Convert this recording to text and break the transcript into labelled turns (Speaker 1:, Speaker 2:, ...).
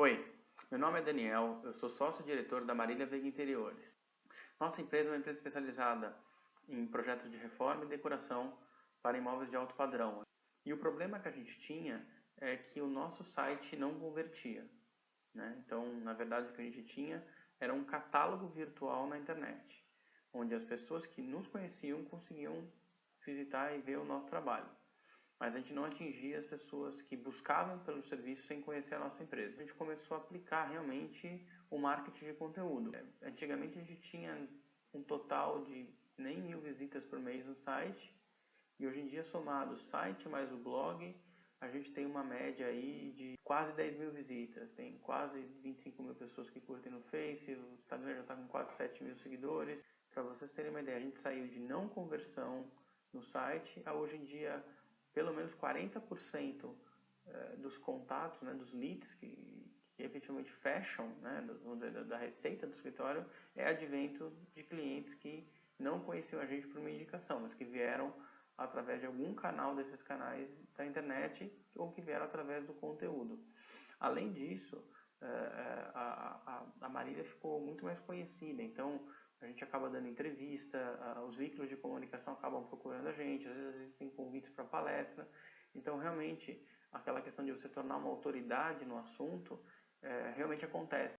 Speaker 1: Oi, meu nome é Daniel, eu sou sócio-diretor da Marília Veiga Interiores. Nossa empresa é uma empresa especializada em projetos de reforma e decoração para imóveis de alto padrão. E o problema que a gente tinha é que o nosso site não convertia. Né? Então, na verdade, o que a gente tinha era um catálogo virtual na internet, onde as pessoas que nos conheciam conseguiam visitar e ver o nosso trabalho mas a gente não atingia as pessoas que buscavam pelo serviço sem conhecer a nossa empresa. A gente começou a aplicar realmente o marketing de conteúdo. Antigamente a gente tinha um total de nem mil visitas por mês no site, e hoje em dia, somado o site mais o blog, a gente tem uma média aí de quase 10 mil visitas. Tem quase 25 mil pessoas que curtem no Face, o Instagram já está com quase 7 mil seguidores. Para vocês terem uma ideia, a gente saiu de não conversão no site a hoje em dia pelo menos 40% eh, dos contatos, né, dos leads que, que efetivamente fecham né, da, receita do escritório é advento de clientes que não conheciam a gente por uma indicação, mas que vieram através de algum canal desses canais da internet ou que vieram através do conteúdo. Além disso, eh, eh, a, a, a Marília ficou muito mais conhecida, então a gente acaba dando entrevista, os veículos de comunicação acabam procurando para palestra. Então, realmente, aquela questão de você tornar uma autoridade no assunto, é, realmente acontece.